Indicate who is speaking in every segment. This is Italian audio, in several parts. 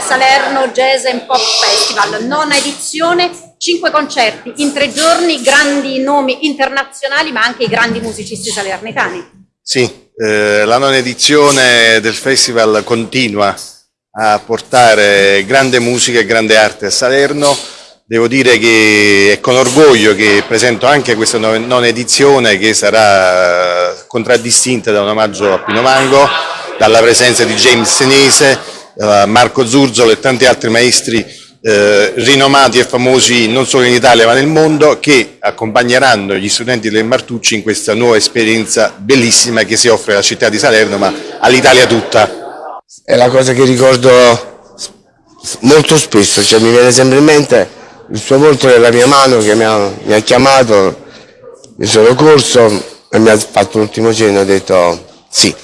Speaker 1: Salerno Jazz and Pop Festival, nona edizione, cinque concerti in tre giorni, grandi nomi internazionali ma anche i grandi musicisti salernitani.
Speaker 2: Sì, eh, la nona edizione del festival continua a portare grande musica e grande arte a Salerno. Devo dire che è con orgoglio che presento anche questa nona edizione che sarà contraddistinta da un omaggio a Pino Mango, dalla presenza di James Senese, eh, Marco Zurzolo e tanti altri maestri eh, rinomati e famosi non solo in Italia ma nel mondo che accompagneranno gli studenti del Martucci in questa nuova esperienza bellissima che si offre alla città di Salerno ma all'Italia tutta.
Speaker 3: È la cosa che ricordo molto spesso, cioè mi viene sempre in mente il suo volto nella mia mano che mi ha, mi ha chiamato, mi sono corso e mi ha fatto l'ultimo cenno e ho detto sì,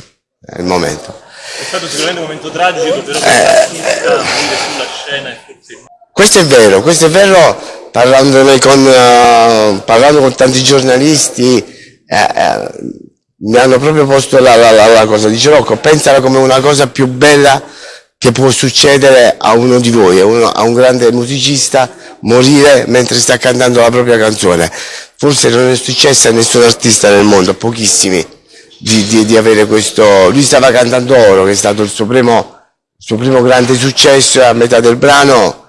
Speaker 3: è il momento.
Speaker 4: È stato sicuramente un momento tragico, però per eh, sulla scena forse...
Speaker 3: Questo è vero, questo è vero, con, uh, parlando con tanti giornalisti, eh, eh, mi hanno proprio posto la, la, la, la cosa, dice Rocco, pensala come una cosa più bella che può succedere a uno di voi, a, uno, a un grande musicista, morire mentre sta cantando la propria canzone. Forse non è successo a nessun artista nel mondo, a pochissimi, di, di, di, avere questo... Lui stava cantando Oro, che è stato il suo primo, il suo primo grande successo, e a metà del brano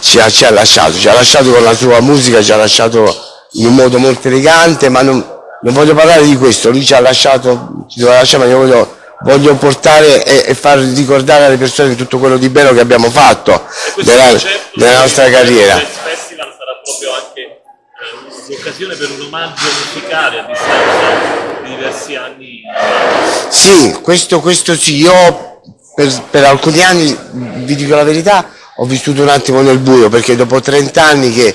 Speaker 3: ci ha, ci ha, lasciato, ci ha lasciato con la sua musica, ci ha lasciato in un modo molto elegante, ma non, non voglio parlare di questo, lui ci ha lasciato, ci doveva lasciare, ma io voglio voglio portare e, e, far ricordare alle persone tutto quello di bello che abbiamo fatto nella, nella nostra carriera.
Speaker 4: Il festival sarà proprio anche eh, l'occasione per un omaggio musicale a distanza di diversi anni.
Speaker 3: Sì, questo, questo sì, io per, per alcuni anni, vi dico la verità, ho vissuto un attimo nel buio perché dopo 30 anni che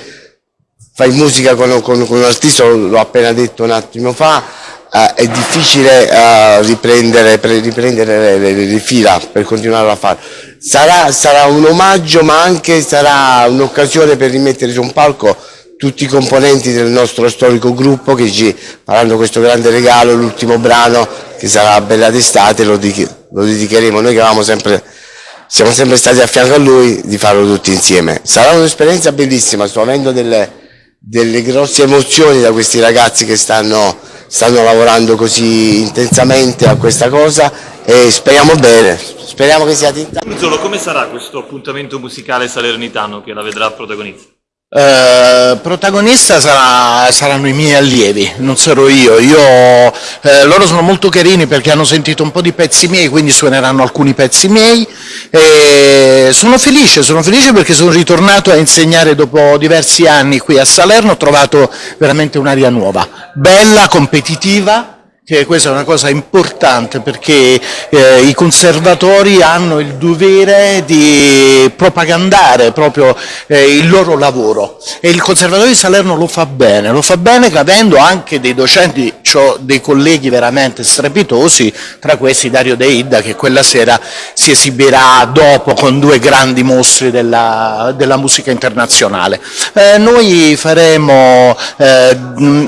Speaker 3: fai musica con, con, con un artista, l'ho appena detto un attimo fa, eh, è difficile eh, riprendere, riprendere le, le, le, fila per continuare a fare. Sarà, sarà un omaggio ma anche sarà un'occasione per rimettere su un palco tutti i componenti del nostro storico gruppo che ci faranno questo grande regalo, l'ultimo brano che sarà Bella d'estate, lo, lo dedicheremo, noi che avevamo sempre siamo sempre stati a fianco a lui di farlo tutti insieme. Sarà un'esperienza bellissima, sto avendo delle, delle grosse emozioni da questi ragazzi che stanno stanno lavorando così intensamente a questa cosa e speriamo bene, speriamo che sia tinta.
Speaker 4: Urzolo, come sarà questo appuntamento musicale salernitano che la vedrà protagonista?
Speaker 5: Eh, protagonista sarà, saranno i miei allievi, non sarò io. io eh, loro sono molto carini perché hanno sentito un po' di pezzi miei, quindi suoneranno alcuni pezzi miei. E sono felice, sono felice perché sono ritornato a insegnare dopo diversi anni qui a Salerno, ho trovato veramente un'aria nuova, bella, competitiva, che questa è una cosa importante perché eh, i conservatori hanno il dovere di propagandare proprio eh, il loro lavoro e il conservatorio di Salerno lo fa bene, lo fa bene avendo anche dei docenti, cioè dei colleghi veramente strepitosi, tra questi Dario De Ida che quella sera si esibirà dopo con due grandi mostri della, della musica internazionale. Eh, noi faremo, eh,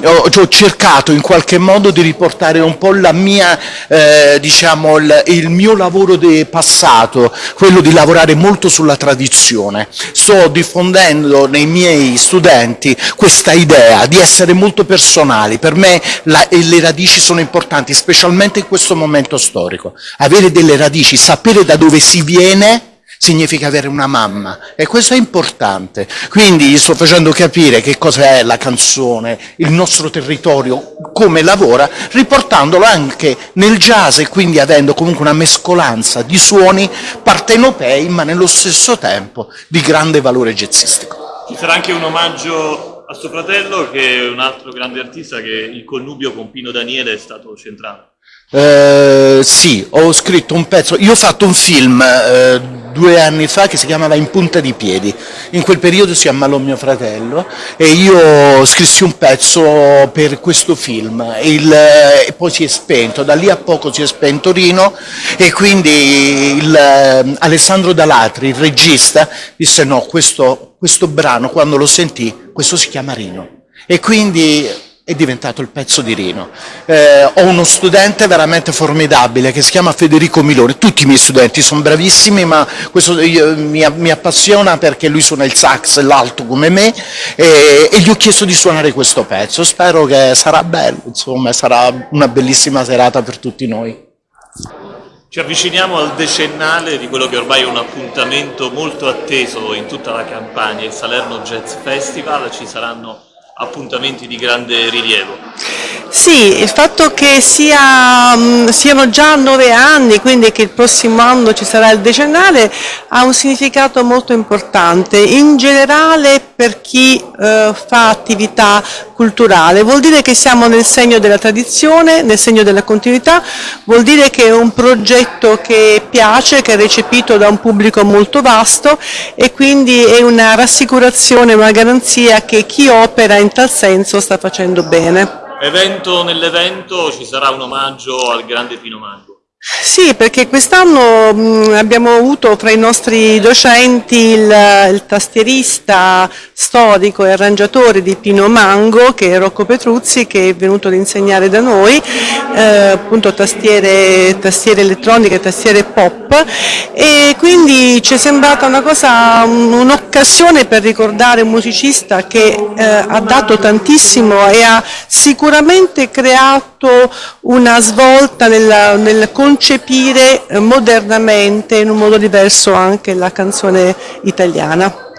Speaker 5: ho cercato in qualche modo di riportare ricordare un po' la mia, eh, diciamo, il, il, mio lavoro passato, quello di lavorare molto sulla tradizione. Sto diffondendo nei miei studenti questa idea di essere molto personali. Per me la, le radici sono importanti, specialmente in questo momento storico. Avere delle radici, sapere da dove si viene significa avere una mamma e questo è importante. Quindi gli sto facendo capire che cosa è la canzone, il nostro territorio, come lavora, riportandolo anche nel jazz e quindi avendo comunque una mescolanza di suoni partenopei ma nello stesso tempo di grande valore jazzistico.
Speaker 4: Ci sarà anche un omaggio a suo fratello che è un altro grande artista che il connubio con Pino Daniele è stato centrale.
Speaker 5: Eh, sì, ho scritto un pezzo, io ho fatto un film eh, due anni fa che si chiamava In punta di piedi, in quel periodo si ammalò mio fratello e io scrissi un pezzo per questo film. Il, e poi si è spento, da lì a poco si è spento Rino e quindi il, eh, Alessandro Dalatri, il regista, disse no, questo, questo brano quando lo sentì, questo si chiama Rino e quindi è diventato il pezzo di Rino. Eh, ho uno studente veramente formidabile che si chiama Federico Milone, tutti i miei studenti sono bravissimi ma questo io, mi, mi, appassiona perché lui suona il sax l'alto come me e, e, gli ho chiesto di suonare questo pezzo, spero che sarà bello, insomma sarà una bellissima serata per tutti noi.
Speaker 4: Ci avviciniamo al decennale di quello che ormai è un appuntamento molto atteso in tutta la campagna, il Salerno Jazz Festival, ci saranno appuntamenti di grande rilievo.
Speaker 6: Sì, il fatto che sia, mm, siano già nove anni, quindi che il prossimo anno ci sarà il decennale, ha un significato molto importante. In generale per chi eh, fa attività culturale, vuol dire che siamo nel segno della tradizione, nel segno della continuità, vuol dire che è un progetto che piace, che è recepito da un pubblico molto vasto e quindi è una rassicurazione, una garanzia che chi opera in tal senso sta facendo bene.
Speaker 4: Evento nell'evento ci sarà un omaggio al grande Pino Mango.
Speaker 6: Sì, perché quest'anno abbiamo avuto fra i nostri docenti il, il, tastierista storico e arrangiatore di Pino Mango, che è Rocco Petruzzi, che è venuto ad insegnare da noi, appunto tastiere, tastiere elettroniche, tastiere pop, e quindi ci è sembrata una cosa, un'occasione per ricordare un musicista che eh, ha dato tantissimo e ha sicuramente creato una svolta nel, nel concepire modernamente in un modo diverso anche la canzone italiana.